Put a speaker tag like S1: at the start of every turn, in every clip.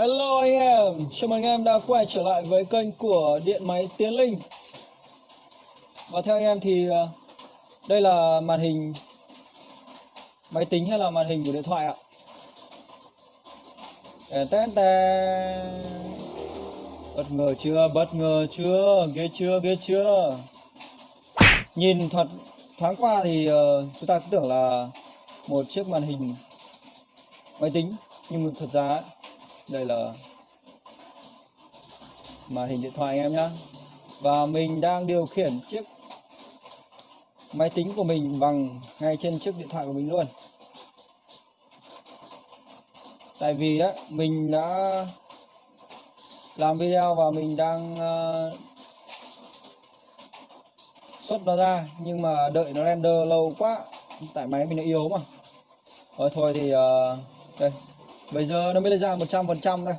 S1: Hello anh em, chào mừng anh em đã quay trở lại với kênh của Điện Máy Tiến Linh. Và theo anh em thì à, đây là màn hình máy tính hay là màn hình của điện thoại ạ? Tè Bất ngờ chưa, bất ngờ chưa, ghê chưa, ghê chưa. Nhìn thật thoáng qua thì ờ, chúng ta cứ tưởng là một chiếc màn hình máy tính. Nhưng thật ra ấy, đây là màn hình điện thoại anh em nhé và mình đang điều khiển chiếc máy tính của mình bằng ngay trên chiếc điện thoại của mình luôn. Tại vì đấy mình đã làm video và mình đang uh, xuất nó ra nhưng mà đợi nó render lâu quá tại máy mình nó yếu mà. Rồi thôi thì uh, đây. Bây giờ nó mới ra 100% đây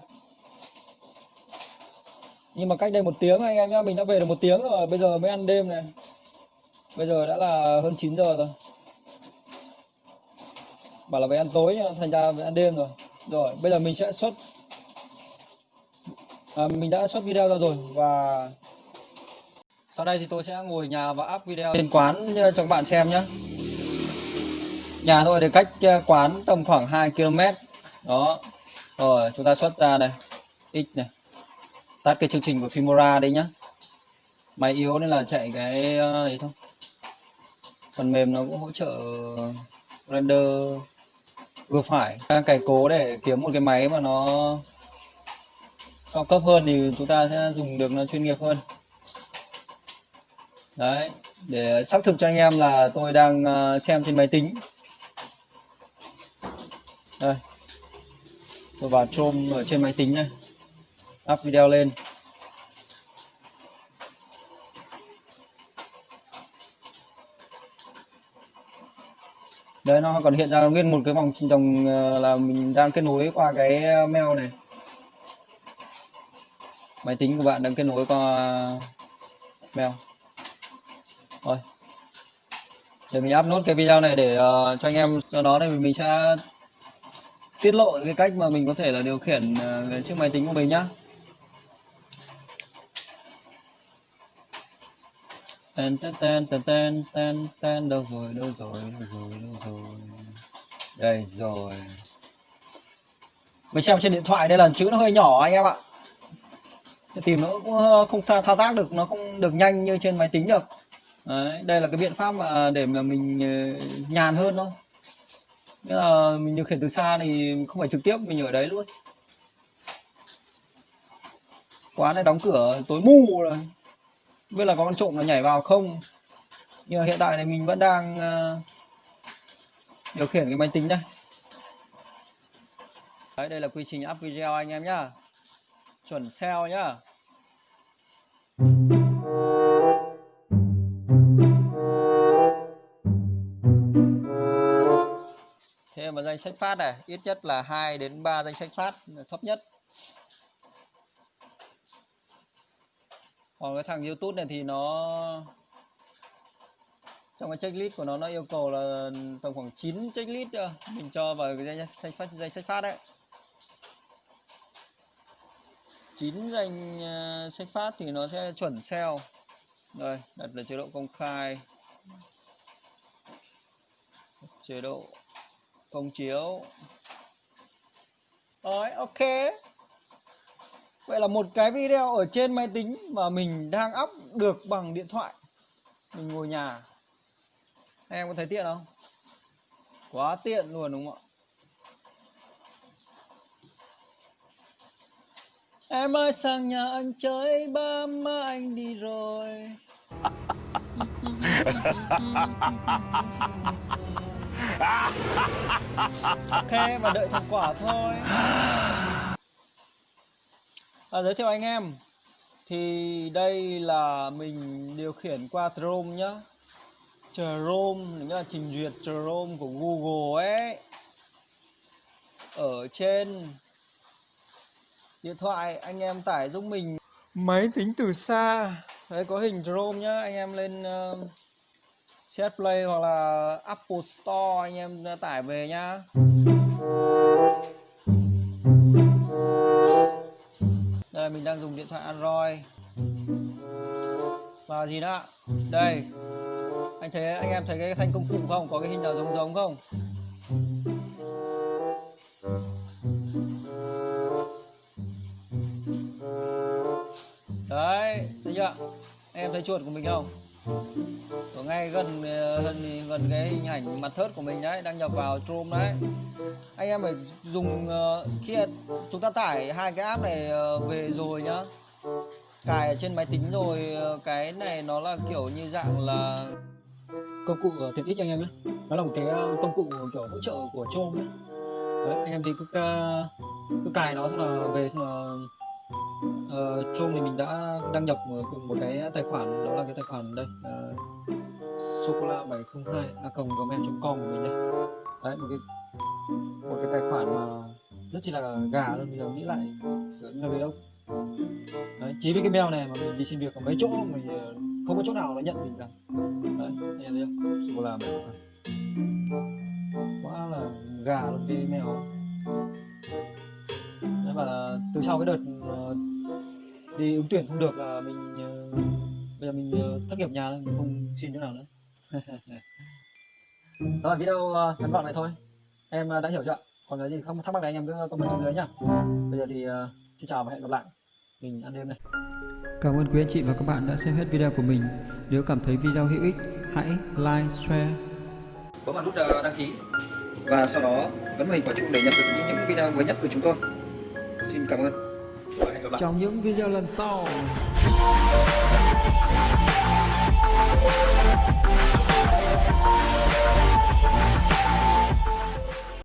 S1: Nhưng mà cách đây một tiếng anh em nhá Mình đã về được một tiếng rồi Bây giờ mới ăn đêm này. Bây giờ đã là hơn 9 giờ rồi. Bảo là phải ăn tối thành ra phải ăn đêm rồi. Rồi bây giờ mình sẽ xuất à, Mình đã xuất video ra rồi Và Sau đây thì tôi sẽ ngồi nhà và up video Trên quán cho các bạn xem nhé Nhà thôi thì cách à, quán tầm khoảng 2 km đó. Rồi, chúng ta xuất ra đây x này. Tắt cái chương trình của fimora đi nhá. Máy yếu nên là chạy cái ờ, ấy thôi. Phần mềm nó cũng hỗ trợ render vừa phải. Đang cày cố để kiếm một cái máy mà nó cao cấp hơn thì chúng ta sẽ dùng được nó chuyên nghiệp hơn. Đấy. Để xác thực cho anh em là tôi đang ờ, xem trên máy tính. Đây tôi vào Chrome ở trên máy tính này up video lên. Đấy nó còn hiện ra nguyên một cái vòng dòng ờ, là mình đang kết nối qua cái ờ, mail này. Máy tính của bạn đang kết nối qua ờ, mail. Rồi. Để mình up nốt cái video này để uh, cho anh em do đó thì mình sẽ tiết lộ cái cách mà mình có thể là điều khiển uh, chiếc máy tính của mình nhá. Ten ten ten ten ten ten ten đâu rồi đâu rồi đâu rồi đâu rồi. Đây rồi. Mình xem trên điện thoại đây là chữ nó hơi nhỏ anh em ạ. Tìm nó cũng ờ, không thao, thao tác được nó không được nhanh như trên máy tính được. Đấy, đây là cái biện pháp mà để mà mình ờ, nhàn hơn thôi. Nghĩa là mình điều khiển từ xa thì không phải trực tiếp mình ở đấy luôn. Quán này đóng cửa tối mù rồi. Biết là có con trộm nó nhảy vào không. Nhưng mà hiện tại này mình vẫn đang uh, điều khiển cái máy tính đây. Đấy đây là quy trình up video anh em nhá. Chuẩn SEO nhá. Danh sách phát này, ít nhất là 2 đến 3 danh sách phát thấp nhất. Còn cái thằng YouTube này thì nó, trong cái checklist của nó nó yêu cầu là tầm khoảng 9 checklist chưa mình cho vào cái danh sách phát, danh sách phát đấy. 9 danh à, sách phát thì nó sẽ chuẩn SEO rồi, đặt là chế độ công khai. Chế độ không chiếu. Rồi, ok. Vậy là một cái video ở trên máy tính mà mình đang up được bằng điện thoại. Mình ngồi nhà. Em có thấy tiện không? Quá tiện luôn đúng không ạ? Em ơi, sang nhà anh chơi, ba má anh đi rồi. ok và đợi thành quả thôi. À, giới thiệu anh em. Thì đây là mình điều khiển qua Chrome nhá. Chrome nghĩa là trình duyệt Chrome của Google ấy. Ở trên điện thoại anh em tải giúp mình. Máy tính từ xa. Đấy có hình Chrome nhá. Anh em lên uh, Chat Play hoặc là Apple Store anh em tải về nhá. Đây, mình đang dùng điện thoại Android. Và gì nữa? Đây. Anh thấy, anh em thấy cái thanh công cụ không? Có cái hình nào giống giống không? Đấy, thấy chưa? Em thấy chuột của mình không? Ở ngay gần ờ, gần gần cái hình ảnh mặt thớt của mình đấy đang nhập vào Chrome đấy. Anh em phải dùng ờ, khi chúng ta tải hai cái app này ờ, về rồi nhá. Cài ở trên máy tính rồi cái này nó là kiểu như dạng là công cụ tiện ích cho anh em nhé nó là một cái công cụ kiểu hỗ trợ của Chrome đấy, đấy anh em thì cứ cứ cài nó xong là về xong là Ờ, uh, Chrome thì mình đã đăng nhập ờ, cùng một cái tài khoản đó là cái tài khoản đây uh, socola 702 a gmail.com của mình đây. Đấy một cái một cái tài khoản mà rất chỉ là gà luôn bây giờ nghĩ lại sửa như là cái đâu. Đấy chỉ với cái mail này mà mình đi xin việc ở mấy chỗ mình ờ, không có chỗ nào nó nhận mình cả. Đấy nghe thấy không? Socola 702 quá là gà luôn cái mail đấy và từ sau cái đợt uh, đi ứng tuyển không được là mình uh, bây giờ mình thất nghiệp nhà mình không xin chỗ nào nữa đó là video ngắn gọn này thôi em đã hiểu chưa còn cái gì không thắc mắc thì anh em cứ comment xuống dưới nhá bây giờ thì xin chào và hẹn gặp lại mình ăn đêm này
S2: Cảm ơn quý anh chị và các bạn đã xem hết video của mình. Nếu cảm thấy video hữu ích, hãy like, share.
S1: Bấm vào nút đăng ký và sau đó bấm vào hình quả chuông để nhận được những video mới nhất của chúng tôi. Xin cảm ơn và hẹn gặp lại.
S2: Trong những video lần sau.
S3: It's